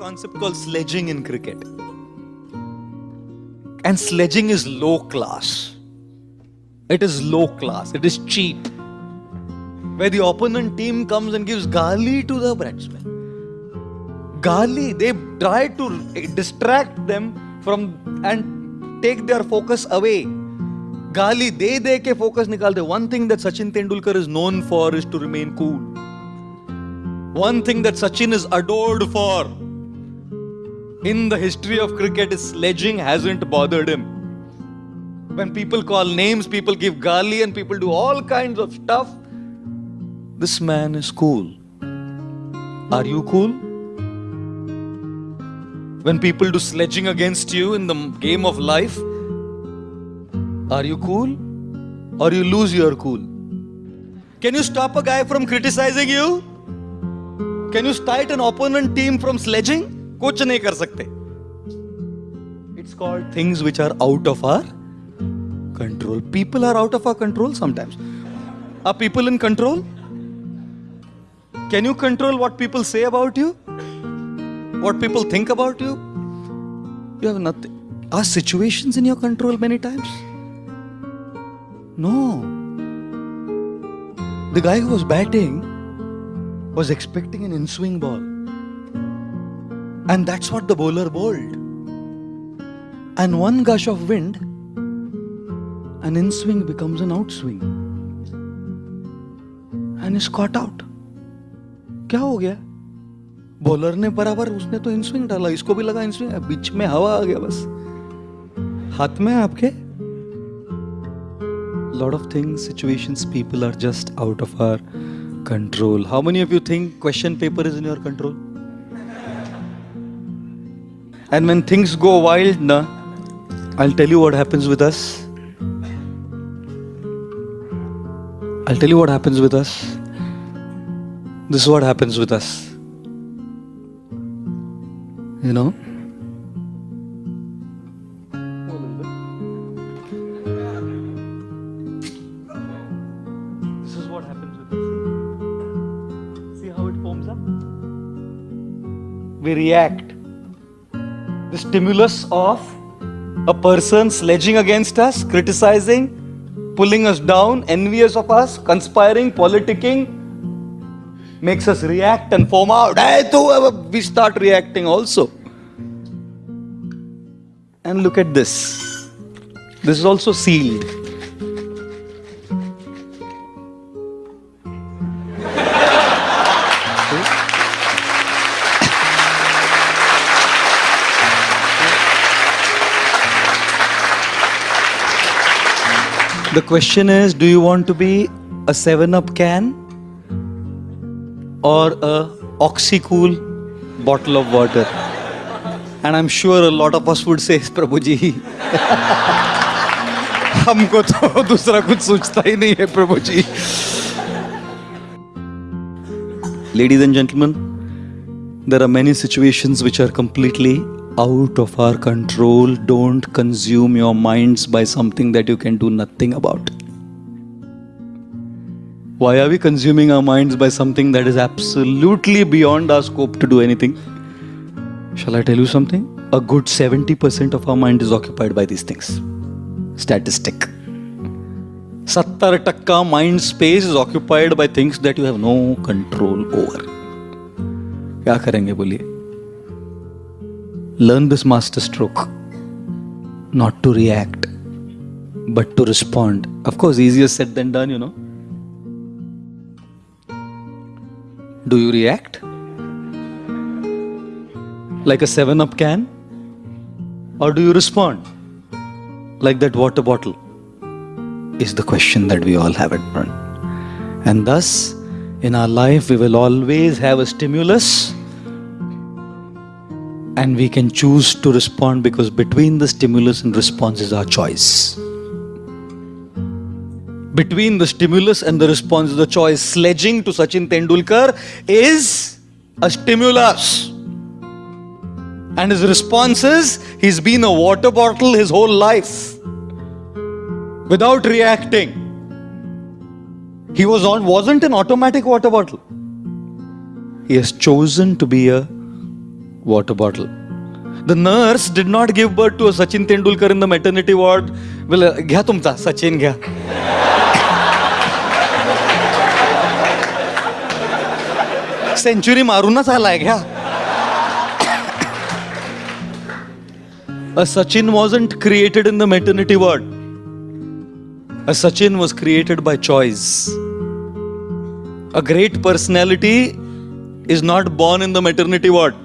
concept called sledging in cricket. And sledging is low class. It is low class. It is cheap. Where the opponent team comes and gives gali to the batsman. Gali, they try to distract them from and take their focus away. Gali, they de ke focus nikalte. One thing that Sachin Tendulkar is known for is to remain cool. One thing that Sachin is adored for in the history of cricket sledging hasn't bothered him. When people call names, people give gali, and people do all kinds of stuff. This man is cool. Are you cool? When people do sledging against you in the game of life, are you cool? Or you lose your cool? Can you stop a guy from criticizing you? Can you stop an opponent team from sledging? कुछ नहीं कर सकते। It's called things which are out of our control people are out of our control sometimes are people in control can you control what people say about you what people think about you you have nothing our situation in your control many times no the guy who batting was expecting an in swing ball And that's what the bowler bowled. And one gush of wind, an in swing becomes an outswing. And is caught out. क्या हो गया bowler ने बराबर उसने तो in swing डाला इसको भी लगा इन स्विंग बीच में हवा आ गया बस हाथ में आपके lot of things situations people are just out of our control how many of you think question paper is in your control and when things go wild na i'll tell you what happens with us. I'll tell you what happens with us. This is what happens with us. You know? This is stimulus of a person sledging against us criticizing pulling us down envious of us conspiring politicking makes us react and form out. Hey, uh, we start reacting also. And look at this. This is also sealed. The question is do you want to be a 7 up can or a oxycool bottle of water and i'm sure a lot of us would say prabhu ji हमको तो दूसरा कुछ सोचता ही नहीं है प्रभु जी ladies and gentlemen there are many situations which are completely out of our control don't consume your minds by something that you can do nothing about why are we consuming our minds by something that is absolutely beyond our scope to do anything? Shall I tell you something? A good 70% of our mind is occupied by these things. Statistic. 70% mind space is occupied by things that you have no control over. क्या करेंगे बोलिए Learn this master stroke. Not to react, but to respond. Of course, easier said than done, you know. Do you react? Like a 7 up can? Or do you respond? Like that water bottle? Is the question that we all have at front. And thus, in our life, we will always have a stimulus and we can choose to respond because between the stimulus and response is our choice between the stimulus and the response, the choice. Sledging to Sachin Tendulkar is a stimulus. And his response is he's been a water bottle his whole life without reacting. He was on, wasn't an automatic water bottle. He has chosen to be a water bottle. The nurse did not give birth to a Sachin Tendulkar in the maternity ward. Well, uh, घ्या तुमचा सचिन घ्या century मारूनच आलाय घ्या A Sachin wasn't created in the maternity ward. A Sachin was created by choice. A great personality is not born in the maternity ward.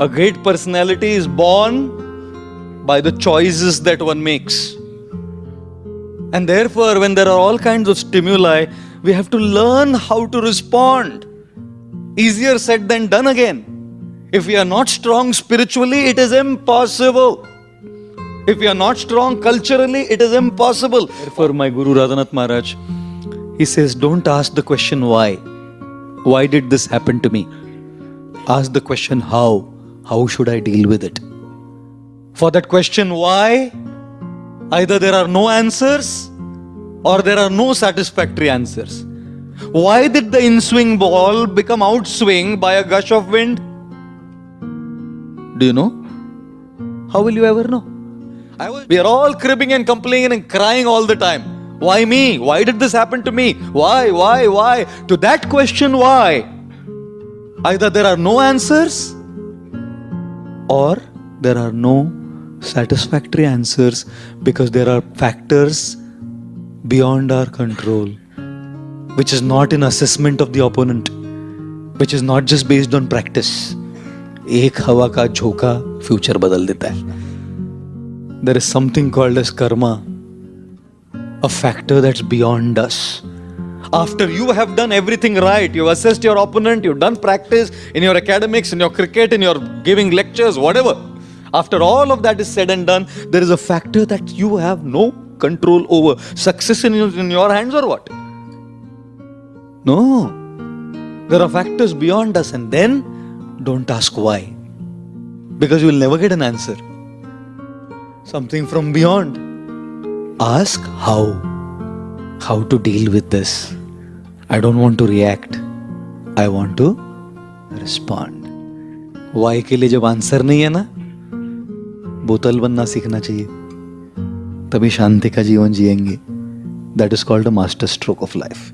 A great personality is born by the choices that one makes. And therefore, when there are all kinds of stimuli, we have to learn how to respond. Easier said than done again. If we are not strong spiritually, it is impossible. If we are not strong culturally, it is impossible. Therefore, my Guru Radhanath Maharaj, he says, don't ask the question why. Why did this happen to me? Ask the question how. How should I deal with it? For that question why, either there are no answers or there are no satisfactory answers. Why did the in swing ball become outswing by a gush of wind? Do you know? How will you ever know? Was, we are all cribbing and complaining and crying all the time. Why me? Why did this happen to me? Why, why, why? To that question, why? Either there are no answers or there are no satisfactory answers because there are factors beyond our control, which is not an assessment of the opponent, which is not just based on practice. एक हवा का झोंका future बदल देता है there is something called S Karma a factor that's beyond us. After you have done everything right, you've assessed your opponent, you've done practice in your academics, in your cricket, in your giving lectures, whatever. After all of that is said and done, there is a factor that you have no control over. Success in your, in your hands or what? No. There are factors beyond us, and then don't ask why. Because you will never get an answer. Something from beyond. Ask how. How to deal with this. I don't want to react. I want to respond. Why के लिए जब answer नहीं है ना, बोतल बनना सीखना चाहिए तभी शांति का जीवन जिएँगे that is called a master stroke of life